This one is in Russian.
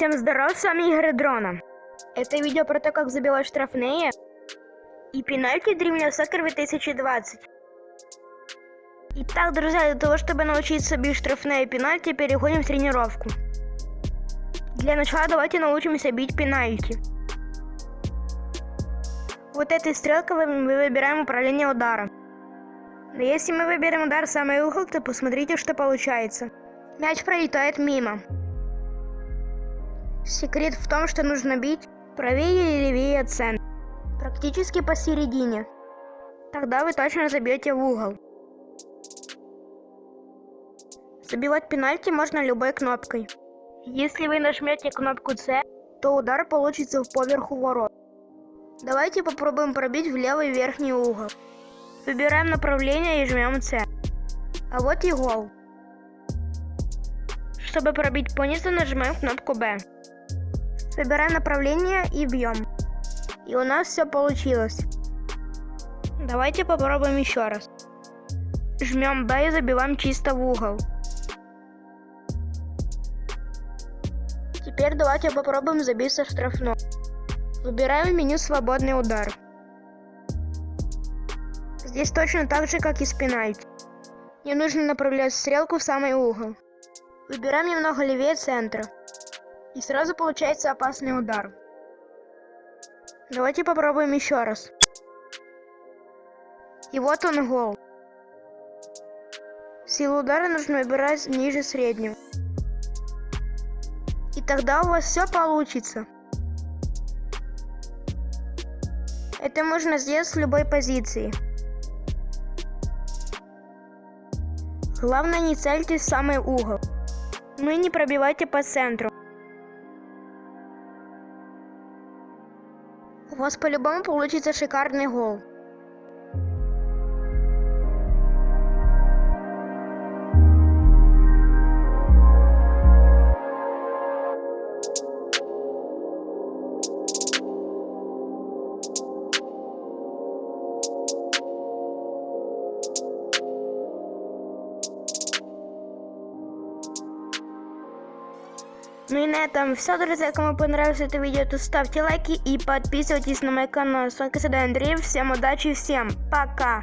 Всем здоров, с вами Игорь Дрона. Это видео про то, как забивать штрафные и пенальти Dreamland Soccer 2020. Итак, друзья, для того, чтобы научиться бить штрафные и пенальти, переходим в тренировку. Для начала давайте научимся бить пенальти. Вот этой стрелкой мы выбираем управление удара. Но если мы выберем удар в самый угол, то посмотрите, что получается. Мяч пролетает мимо. Секрет в том, что нужно бить правее или левее центра. Практически посередине. Тогда вы точно забьете в угол. Забивать пенальти можно любой кнопкой. Если вы нажмете кнопку C, то удар получится в поверху ворот. Давайте попробуем пробить в левый верхний угол. Выбираем направление и жмем C. А вот и гол. Чтобы пробить по низу, нажимаем кнопку B. Выбираем направление и бьем. И у нас все получилось. Давайте попробуем еще раз. Жмем B и забиваем чисто в угол. Теперь давайте попробуем забить со штрафной. Выбираем меню «Свободный удар». Здесь точно так же, как и с пенальти. Не нужно направлять стрелку в самый угол. Выбираем немного левее центра. И сразу получается опасный удар. Давайте попробуем еще раз. И вот он гол. Силу удара нужно выбирать ниже среднего. И тогда у вас все получится. Это можно сделать с любой позиции. Главное не цельтесь в самый угол. Ну и не пробивайте по центру. У вас по-любому получится шикарный гол. Ну и на этом все, друзья. Кому понравилось это видео, то ставьте лайки и подписывайтесь на мой канал. С вами Андрей. Всем удачи, всем пока.